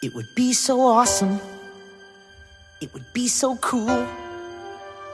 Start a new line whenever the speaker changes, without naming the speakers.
It would be so awesome. It would be so cool